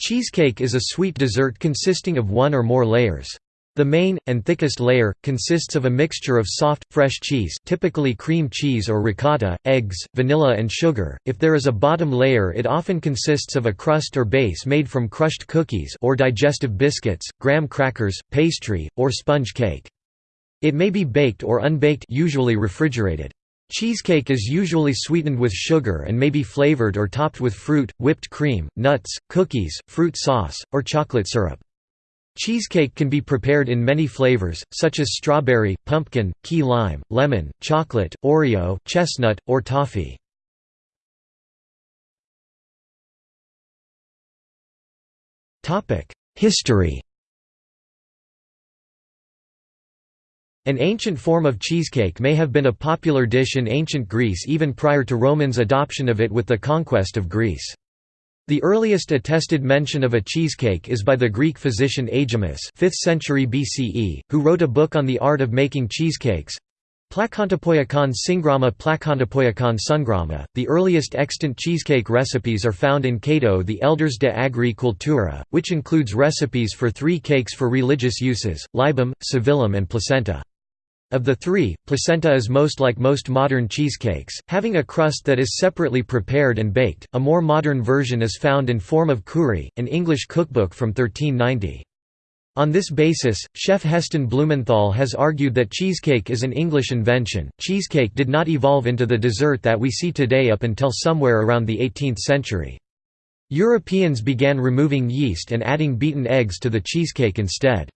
Cheesecake is a sweet dessert consisting of one or more layers. The main, and thickest layer, consists of a mixture of soft, fresh cheese typically cream cheese or ricotta, eggs, vanilla and sugar. If there is a bottom layer it often consists of a crust or base made from crushed cookies or digestive biscuits, graham crackers, pastry, or sponge cake. It may be baked or unbaked usually refrigerated. Cheesecake is usually sweetened with sugar and may be flavored or topped with fruit, whipped cream, nuts, cookies, fruit sauce, or chocolate syrup. Cheesecake can be prepared in many flavors, such as strawberry, pumpkin, key lime, lemon, chocolate, Oreo, chestnut, or toffee. History An ancient form of cheesecake may have been a popular dish in ancient Greece even prior to Romans' adoption of it with the conquest of Greece. The earliest attested mention of a cheesecake is by the Greek physician Aegimus 5th century BCE, who wrote a book on the art of making cheesecakes. Plakontopoiakon Syngrama Plakontopoiakon Sungrama. The earliest extant cheesecake recipes are found in Cato the Elders de Agri Cultura, which includes recipes for three cakes for religious uses, libum, savillum and placenta. Of the three, placenta is most like most modern cheesecakes, having a crust that is separately prepared and baked. A more modern version is found in Forme of Cury, an English cookbook from 1390. On this basis, chef Heston Blumenthal has argued that cheesecake is an English invention. Cheesecake did not evolve into the dessert that we see today up until somewhere around the 18th century. Europeans began removing yeast and adding beaten eggs to the cheesecake instead.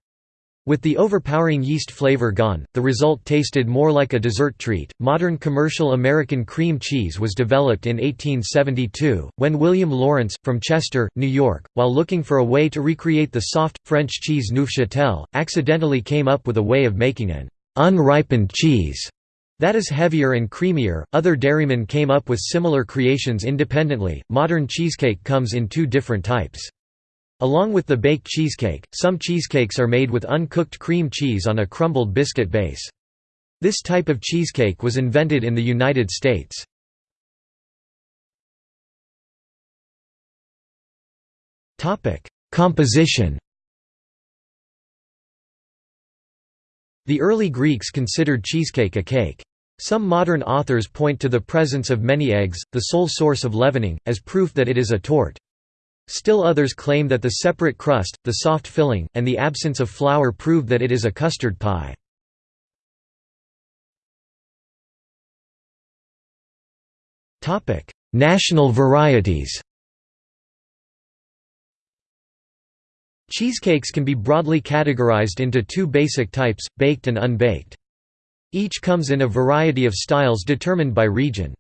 With the overpowering yeast flavor gone, the result tasted more like a dessert treat. Modern commercial American cream cheese was developed in 1872, when William Lawrence, from Chester, New York, while looking for a way to recreate the soft, French cheese Neufchâtel, accidentally came up with a way of making an unripened cheese that is heavier and creamier. Other dairymen came up with similar creations independently. Modern cheesecake comes in two different types. Along with the baked cheesecake, some cheesecakes are made with uncooked cream cheese on a crumbled biscuit base. This type of cheesecake was invented in the United States. Composition The early Greeks considered cheesecake a cake. Some modern authors point to the presence of many eggs, the sole source of leavening, as proof that it is a torte. Still others claim that the separate crust, the soft filling, and the absence of flour prove that it is a custard pie. National varieties Cheesecakes can be broadly categorized into two basic types, baked and unbaked. Each comes in a variety of styles determined by region.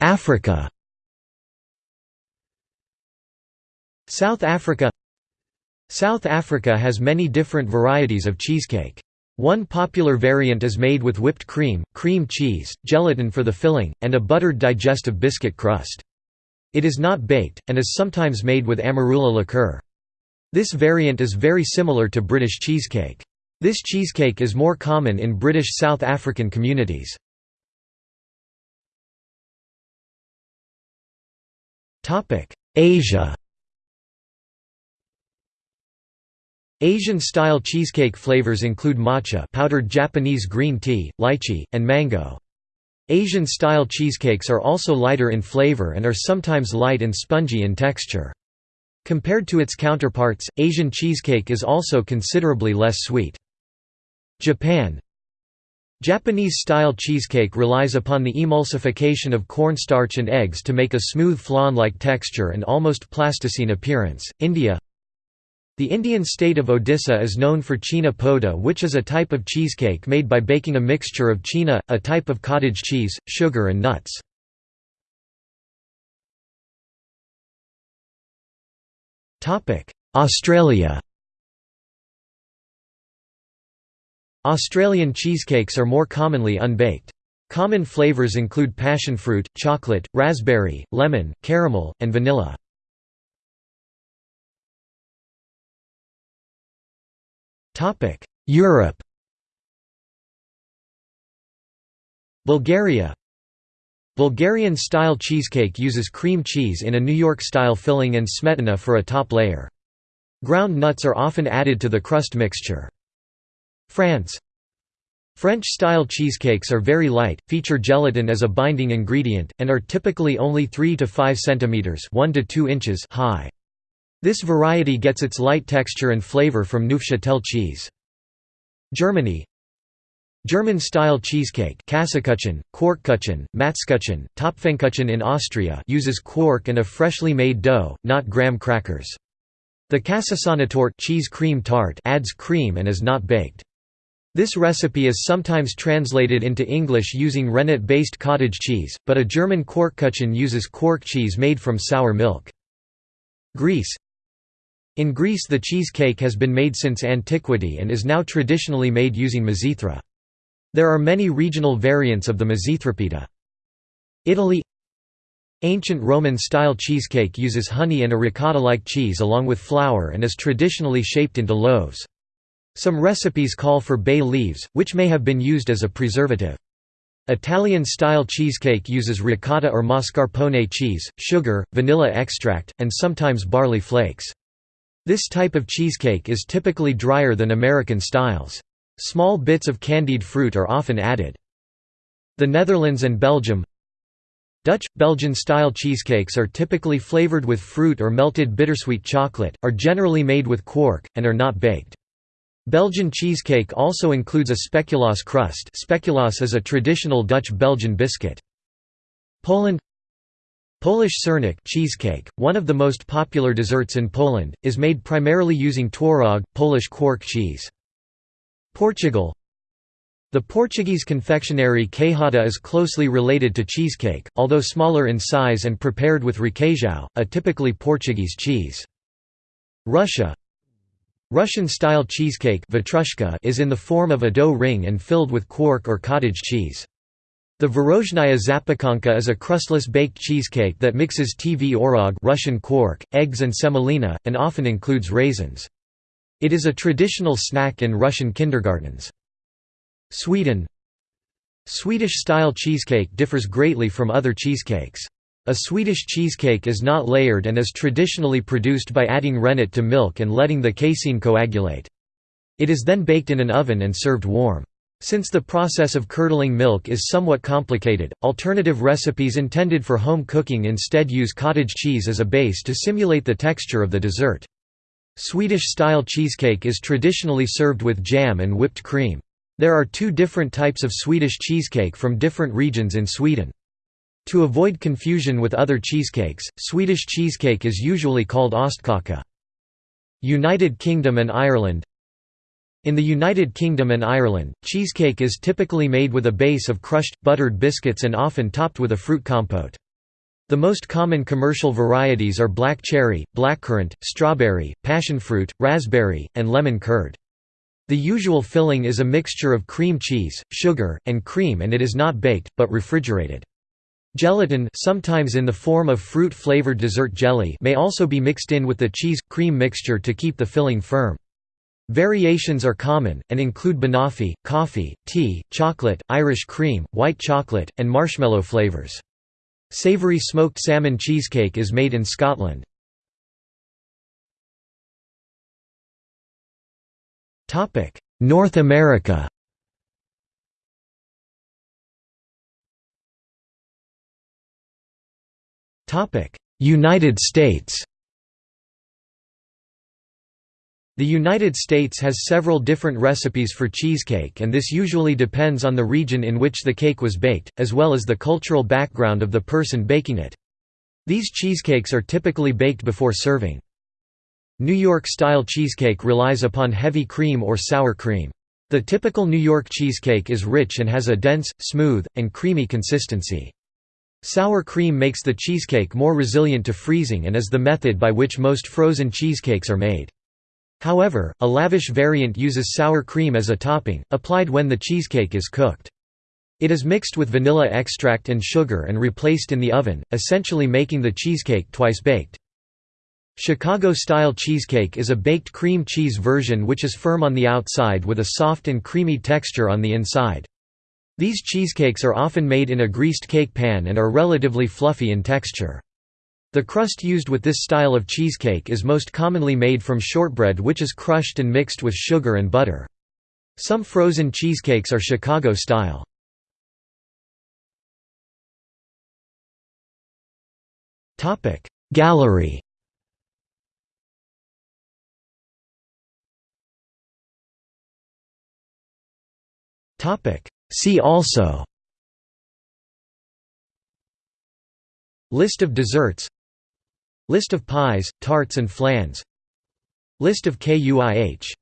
Africa South Africa South Africa has many different varieties of cheesecake. One popular variant is made with whipped cream, cream cheese, gelatin for the filling, and a buttered digestive biscuit crust. It is not baked, and is sometimes made with amarula liqueur. This variant is very similar to British cheesecake. This cheesecake is more common in British South African communities. Asia Asian-style cheesecake flavors include matcha powdered Japanese green tea, lychee, and mango. Asian-style cheesecakes are also lighter in flavor and are sometimes light and spongy in texture. Compared to its counterparts, Asian cheesecake is also considerably less sweet. Japan Japanese-style cheesecake relies upon the emulsification of cornstarch and eggs to make a smooth flan-like texture and almost plasticine appearance. India The Indian state of Odisha is known for chhena poda which is a type of cheesecake made by baking a mixture of chhena, a type of cottage cheese, sugar and nuts. Australia Australian cheesecakes are more commonly unbaked. Common flavours include passion fruit, chocolate, raspberry, lemon, caramel, and vanilla. Europe Bulgaria Bulgarian-style cheesecake uses cream cheese in a New York-style filling and smetana for a top layer. Ground nuts are often added to the crust mixture. France French-style cheesecakes are very light, feature gelatin as a binding ingredient, and are typically only 3 to 5 centimeters (1 to 2 inches) high. This variety gets its light texture and flavor from Neufchâtel cheese. Germany German-style cheesecake Käsekuchen, Quarkkuchen, Matzkuchen, Topfenkuchen in Austria uses quark and a freshly made dough, not graham crackers. The Käsesahnetorte cheese cream tart adds cream and is not baked. This recipe is sometimes translated into English using rennet-based cottage cheese, but a German Quarkkuchen uses quark cheese made from sour milk. Greece In Greece the cheesecake has been made since antiquity and is now traditionally made using mazithra. There are many regional variants of the mazithrapita. Italy Ancient Roman-style cheesecake uses honey and a ricotta-like cheese along with flour and is traditionally shaped into loaves. Some recipes call for bay leaves, which may have been used as a preservative. Italian-style cheesecake uses ricotta or mascarpone cheese, sugar, vanilla extract, and sometimes barley flakes. This type of cheesecake is typically drier than American styles. Small bits of candied fruit are often added. The Netherlands and Belgium Dutch, Belgian-style cheesecakes are typically flavored with fruit or melted bittersweet chocolate, are generally made with quark, and are not baked. Belgian cheesecake also includes a speculoos crust speculoos is a traditional Dutch-Belgian biscuit. Poland Polish sernik cheesecake, one of the most popular desserts in Poland, is made primarily using twaróg, Polish quark cheese. Portugal The Portuguese confectionery queijada is closely related to cheesecake, although smaller in size and prepared with requeijão, a typically Portuguese cheese. Russia Russian-style cheesecake is in the form of a dough ring and filled with quark or cottage cheese. The Tvorozhnaya zapekanka is a crustless baked cheesecake that mixes tvorog Russian quark, eggs and semolina, and often includes raisins. It is a traditional snack in Russian kindergartens. Sweden Swedish-style cheesecake differs greatly from other cheesecakes. A Swedish cheesecake is not layered and is traditionally produced by adding rennet to milk and letting the casein coagulate. It is then baked in an oven and served warm. Since the process of curdling milk is somewhat complicated, alternative recipes intended for home cooking instead use cottage cheese as a base to simulate the texture of the dessert. Swedish-style cheesecake is traditionally served with jam and whipped cream. There are two different types of Swedish cheesecake from different regions in Sweden. To avoid confusion with other cheesecakes, Swedish cheesecake is usually called ostkaka. United Kingdom and Ireland In the United Kingdom and Ireland, cheesecake is typically made with a base of crushed, buttered biscuits and often topped with a fruit compote. The most common commercial varieties are black cherry, blackcurrant, strawberry, passionfruit, raspberry, and lemon curd. The usual filling is a mixture of cream cheese, sugar, and cream and it is not baked, but refrigerated. Gelatin sometimes in the form of fruit-flavored dessert jelly may also be mixed in with the cheese-cream mixture to keep the filling firm. Variations are common, and include banoffee, coffee, tea, chocolate, Irish cream, white chocolate, and marshmallow flavors. Savoury smoked salmon cheesecake is made in Scotland. North America United States The United States has several different recipes for cheesecake and this usually depends on the region in which the cake was baked, as well as the cultural background of the person baking it. These cheesecakes are typically baked before serving. New York-style cheesecake relies upon heavy cream or sour cream. The typical New York cheesecake is rich and has a dense, smooth, and creamy consistency. Sour cream makes the cheesecake more resilient to freezing and is the method by which most frozen cheesecakes are made. However, a lavish variant uses sour cream as a topping, applied when the cheesecake is cooked. It is mixed with vanilla extract and sugar and replaced in the oven, essentially making the cheesecake twice baked. Chicago-style cheesecake is a baked cream cheese version which is firm on the outside with a soft and creamy texture on the inside. These cheesecakes are often made in a greased cake pan and are relatively fluffy in texture. The crust used with this style of cheesecake is most commonly made from shortbread which is crushed and mixed with sugar and butter. Some frozen cheesecakes are Chicago style. Gallery See also List of desserts List of pies, tarts and flans List of KUIH